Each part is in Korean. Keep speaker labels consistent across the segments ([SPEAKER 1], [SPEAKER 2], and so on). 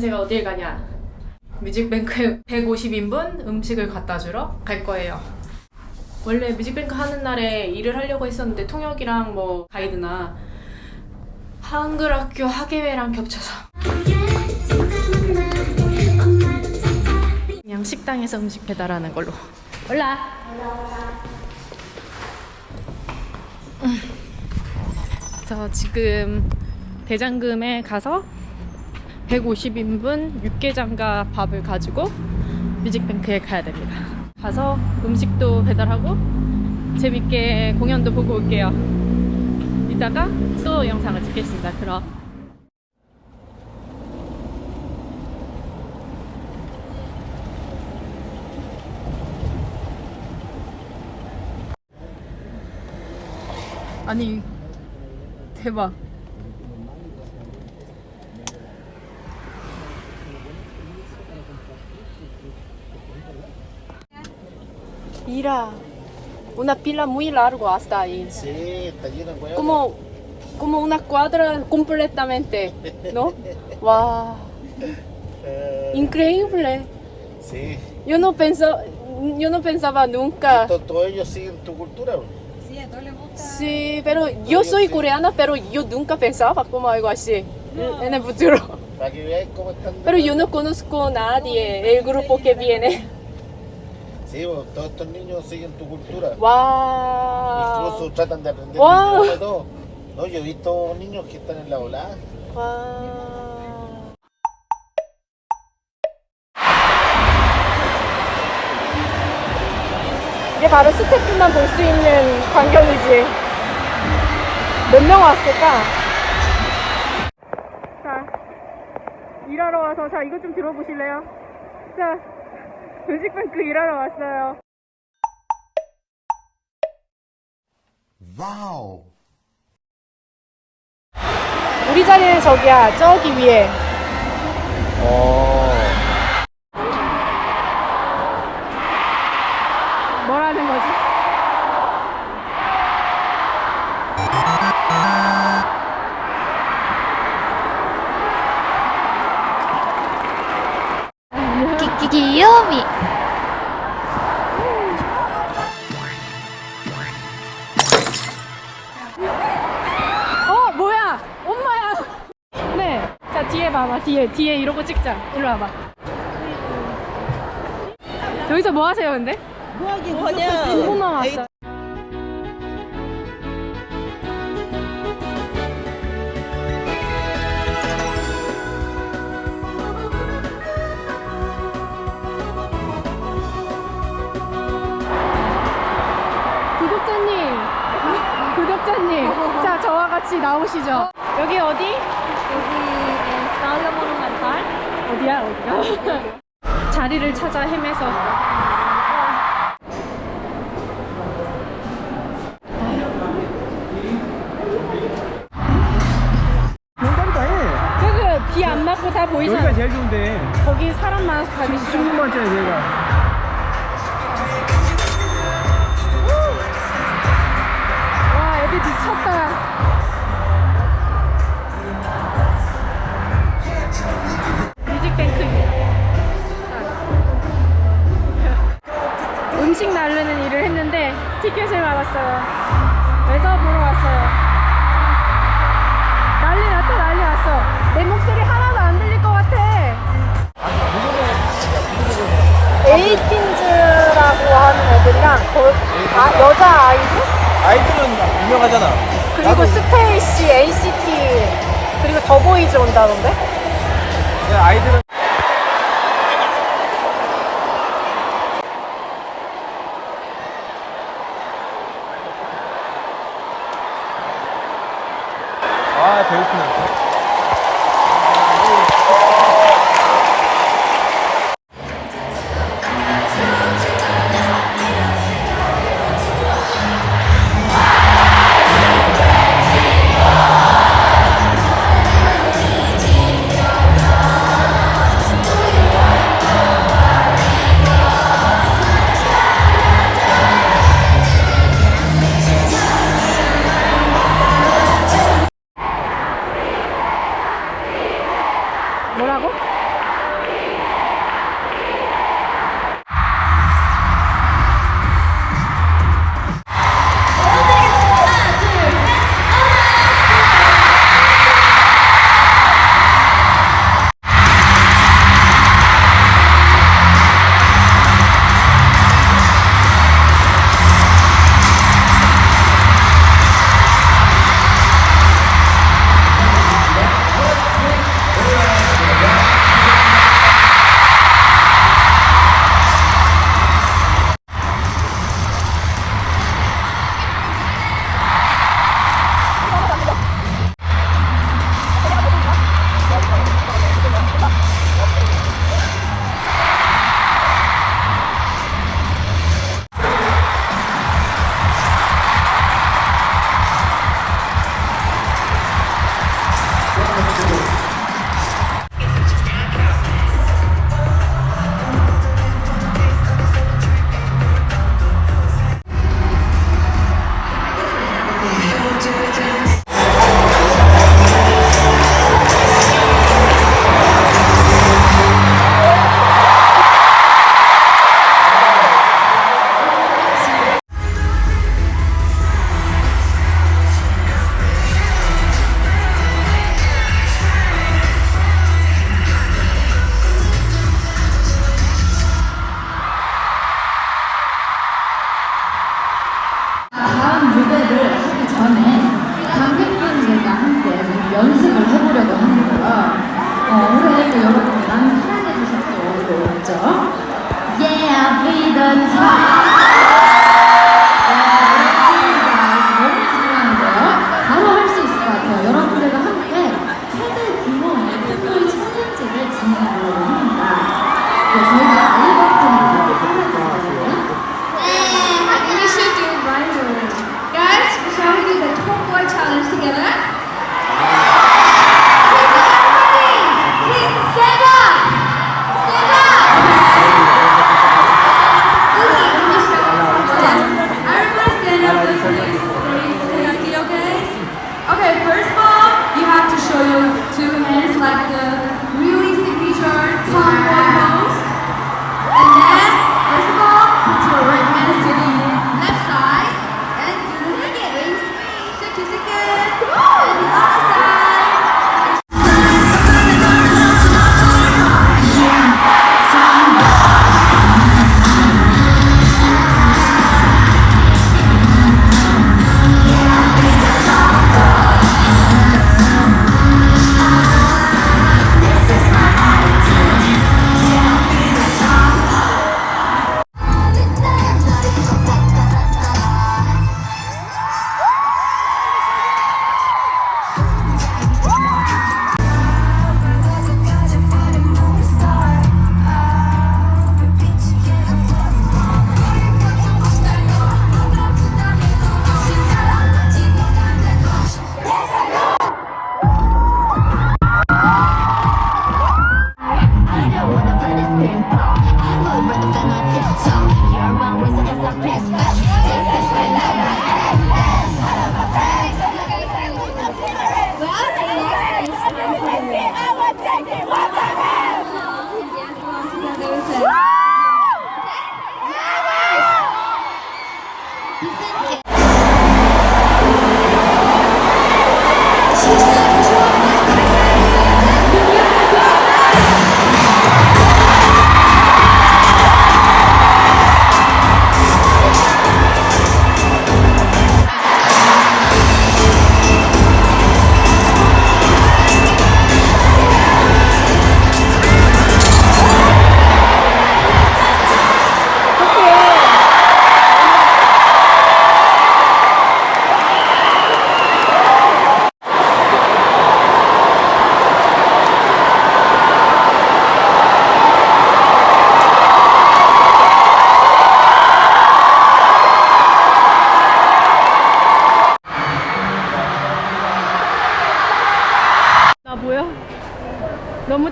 [SPEAKER 1] 제가 어딜 가냐? 뮤직뱅크에 150인분 음식을 갖다 주러 갈 거예요. 원래 뮤직뱅크 하는 날에 일을 하려고 했었는데 통역이랑 뭐 가이드나 한글학교 학예회랑 겹쳐서. 그냥 식당에서 음식 배달하는 걸로. 올라! 음. 저 지금 대장금에 가서 150인분 육개장과 밥을 가지고 뮤직뱅크에 가야 됩니다. 가서 음식도 배달하고 재밌게 공연도 보고 올게요. 이따가 또 영상을 찍겠습니다. 그럼. 아니 대박 Mira, una pila muy larga hasta ahí.
[SPEAKER 2] Sí, está lleno de huevos.
[SPEAKER 1] Como, como una cuadra completamente, ¿no? ¡Wow!
[SPEAKER 2] Eh,
[SPEAKER 1] Increíble.
[SPEAKER 2] sí.
[SPEAKER 1] Yo no pensaba, yo no pensaba nunca.
[SPEAKER 2] To- Todos ellos siguen tu cultura. bro.
[SPEAKER 1] Sí, pero yo soy coreana, pero yo nunca pensaba como algo así en el futuro.
[SPEAKER 2] Para que veáis cómo están.
[SPEAKER 1] Pero yo no conozco a nadie, el grupo que viene.
[SPEAKER 2] Bro, todos estos niños siguen tu cultura.
[SPEAKER 1] ¡Wow!
[SPEAKER 2] Incluso tratan de aprender idioma y todo. No, yo he visto niños que están en la volada.
[SPEAKER 1] 와. 이게 바로 스태프만 볼 수 있는 광경이지. 몇 명 왔을까? 자, 일하러 와서, 자, 이것 좀 들어보실래요? 자, 뮤직뱅크 일하러 왔어요.
[SPEAKER 2] Wow.
[SPEAKER 1] 우리 자리는 저기야, 저기 위에.
[SPEAKER 2] 어.
[SPEAKER 1] 뒤에 봐봐 뒤에 뒤에 이러고 찍자 일로 와봐 여기서 뭐 하세요 근데?
[SPEAKER 3] 뭐냐?
[SPEAKER 1] 중고만 왔어 구독자님 구독자님 자 저와 같이 나오시죠 여기 어디?
[SPEAKER 4] 여기 나올라 모numental
[SPEAKER 1] 어디야 어디야? 자리를 찾아 헤매서
[SPEAKER 5] 정답이다 해.
[SPEAKER 1] 그비안 맞고 다 보이잖아
[SPEAKER 5] 여기가 제일 좋은데.
[SPEAKER 1] 거기 사람 많아서 가기 싫어
[SPEAKER 5] 16만짜리 여기가.
[SPEAKER 1] 음식 나르는 일을 했는데 티켓을 받았어요 그래서 보러 왔어요 난리 났다 난리 났어 내 목소리 하나도 안 들릴 것 같아 에이티즈라고 하는 애들이랑 거, 아, 여자 아이들?
[SPEAKER 5] 아이들은 유명하잖아.
[SPEAKER 1] 그리고 스테이씨, NCT 그리고 더보이즈 온다던데?
[SPEAKER 5] 야, 아이들은
[SPEAKER 3] gonna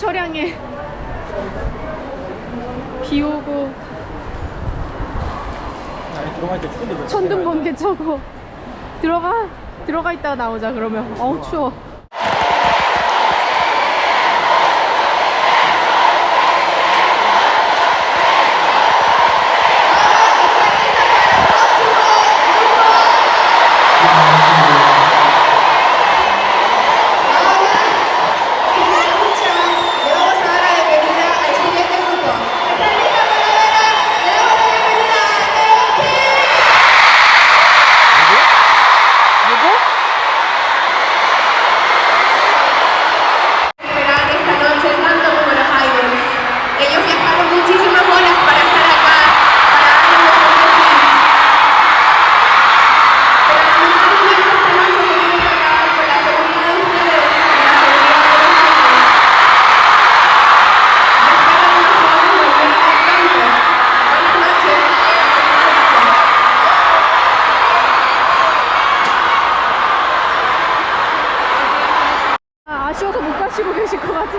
[SPEAKER 3] 철양에
[SPEAKER 1] 비 오고
[SPEAKER 5] 아니 들어갈 때 추운데
[SPEAKER 1] 천둥 번개 쳐고 들어가 들어가 있다가 나오자 그러면 어우 추워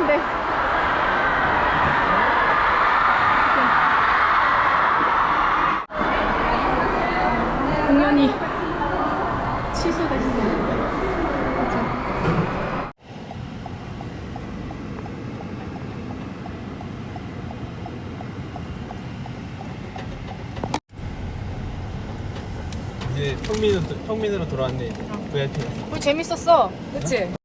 [SPEAKER 1] 힘든데. 공연이 취소됐어요.
[SPEAKER 5] 이제 평민으로, 평민으로 돌아왔네 이제. 어. VIP에서
[SPEAKER 1] 우리 재밌었어. 그치?